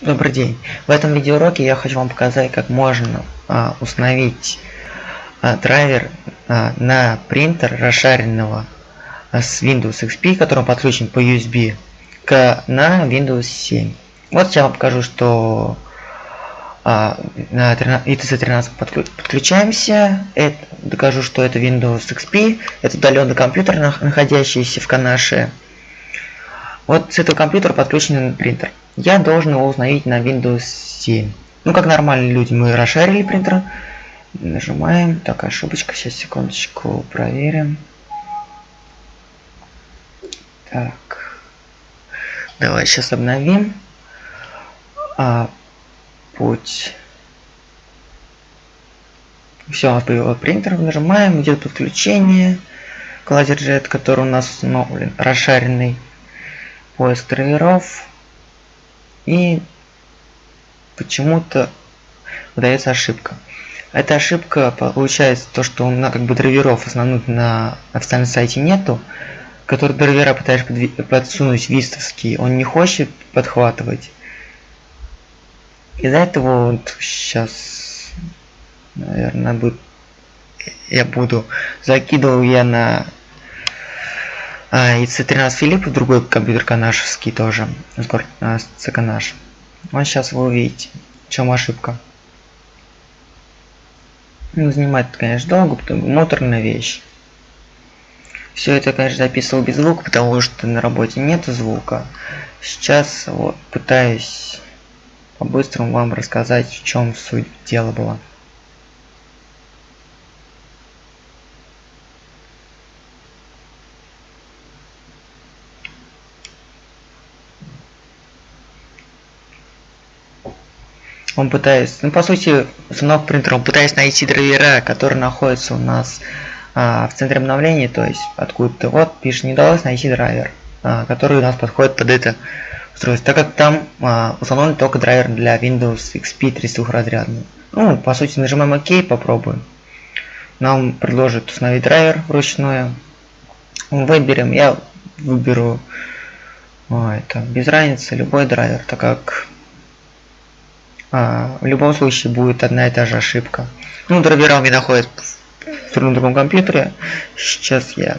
Добрый день. В этом видеоуроке я хочу вам показать, как можно а, установить а, драйвер а, на принтер расшаренного а, с Windows XP, который подключен по USB, к, на Windows 7. Вот я вам покажу, что а, на ITC 13 подключаемся. Это, докажу, что это Windows XP. Это удаленный компьютер, находящийся в канаше. Вот с этого компьютера подключен принтер. Я должен его установить на Windows 7. Ну, как нормальные люди, мы расшарили принтер. Нажимаем. Так, ошибочка. Сейчас, секундочку, проверим. Так. Давай сейчас обновим. А, путь. Все, у нас появился принтер. Нажимаем, идет подключение. Лазерджет, который у нас установлен, расшаренный поиск драйверов и почему-то выдается ошибка. Эта ошибка получается то, что у нас как бы драйверов основных на официальном сайте нету, который драйвера пытаешь подсунуть вистовский, он не хочет подхватывать. Из-за этого вот сейчас, наверное, будет, я буду закидывал я на а, и C13 Филипп, другой компьютер канашевский тоже, с город Канаш. Вот сейчас вы увидите, в чем ошибка. Ну, занимает, конечно, долго, потому моторная вещь. Все это, конечно, записывал без звука, потому что на работе нет звука. Сейчас вот пытаюсь по-быстрому вам рассказать, в чем суть дела была. Он пытается, ну по сути, установка принтера, он пытается найти драйвера, которые находятся у нас а, в центре обновления, то есть откуда-то вот пишет, не удалось найти драйвер, а, который у нас подходит под это устройство, так как там а, установлен только драйвер для Windows XP 32 разрядный. Ну, по сути, нажимаем ОК, попробуем. Нам предложит установить драйвер вручную. Выберем, я выберу, о, это без разницы, любой драйвер, так как а, в любом случае будет одна и та же ошибка. Ну, драйвера у меня находится в другом компьютере. Сейчас я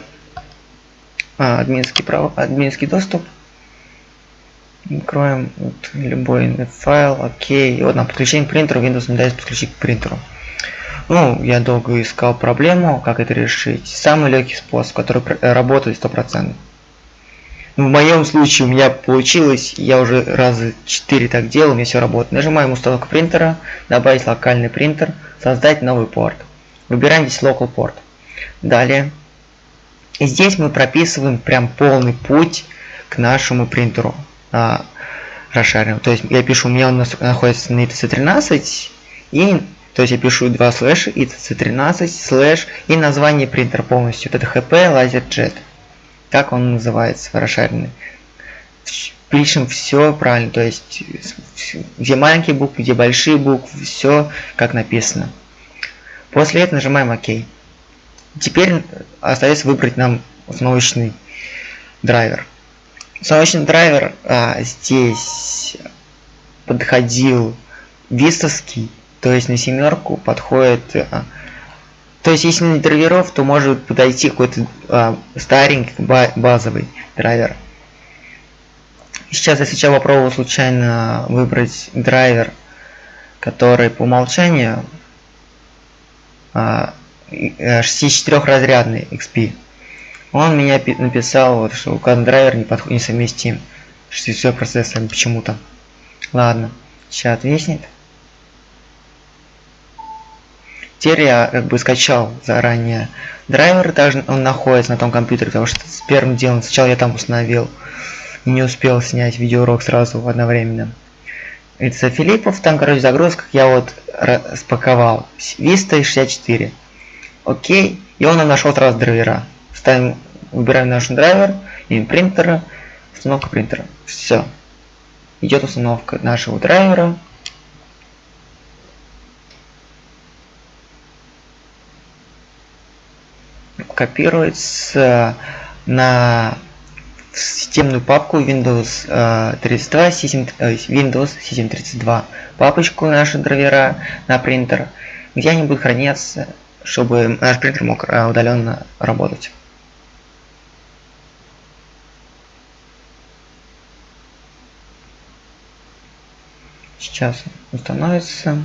а, админский, право, админский доступ. Откроем вот, любой файл, окей. И вот нам подключение к принтеру, Windows не дает подключить к принтеру. Ну, я долго искал проблему, как это решить. Самый легкий способ, который работает 100%. В моем случае у меня получилось, я уже раза 4 так делал, у меня все работает. Нажимаем установку принтера, добавить локальный принтер, создать новый порт. Выбираем здесь local port. Далее. И здесь мы прописываем прям полный путь к нашему принтеру. А, расшарим. То есть я пишу, у меня он находится на ITC13 и то есть я пишу два слэша ITC13 слэш и название принтера полностью. Это HP LaserJet как он называется, расшаренный. Пишем все правильно, то есть где маленькие буквы, где большие буквы, все как написано. После этого нажимаем ОК. Теперь остается выбрать нам установочный драйвер. Установочный драйвер а, здесь подходил вистовский, то есть на семерку подходит а, то есть, если не драйверов, то может подойти какой-то а, старенький базовый драйвер. Сейчас я сейчас попробую случайно выбрать драйвер, который по умолчанию а, 64-разрядный XP. Он меня написал, вот, что указан драйвер не подходит, несовместим. 64 процессором почему-то. Ладно, сейчас отвеснет. Теперь я как бы скачал заранее драйвер, также он находится на том компьютере, потому что с первым делом сначала я там установил и не успел снять видеоурок сразу одновременно. Это Филиппов, там, короче, загрузка я вот распаковал. Vista 64. Окей, и он нашел сразу драйвера. Ставим, выбираем наш драйвер, имя принтера, установка принтера. Все. Идет установка нашего драйвера. Копируется на системную папку Windows э, 32, System, э, Windows System 32, папочку наши драйвера на принтер, где они будут храниться, чтобы наш принтер мог э, удаленно работать. Сейчас установится.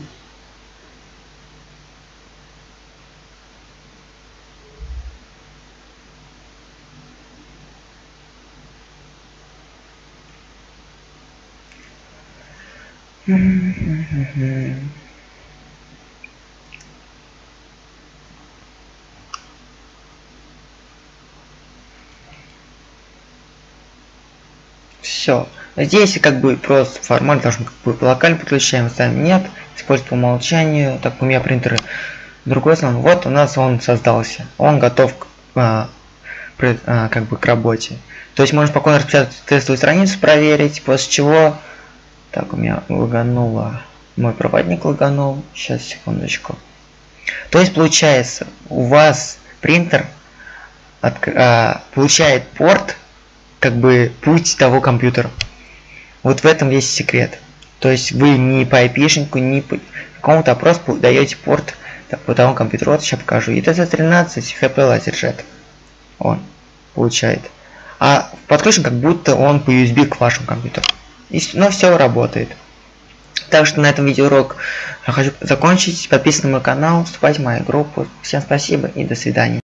Все. Здесь как бы просто формат должен как бы локально подключаем, ставим нет, использовать по умолчанию, так у меня принтеры другой слон. Вот у нас он создался, он готов к, а, при, а, как бы к работе. То есть можно спокойно распечатать тестовую страницу, проверить, после чего так, у меня лагануло. Мой проводник лаганул. Сейчас, секундочку. То есть, получается, у вас принтер от, а, получает порт, как бы путь того компьютера. Вот в этом весь секрет. То есть вы не по IP-шнику, не по какому-то просто даете порт по тому компьютеру. Вот сейчас покажу. ETC13 HP LaserJet. Он получает. А подключен как будто он по USB к вашему компьютеру. Но все работает. Так что на этом видеоурок хочу закончить. Подписывайтесь на мой канал, вступайте в мою группу. Всем спасибо и до свидания.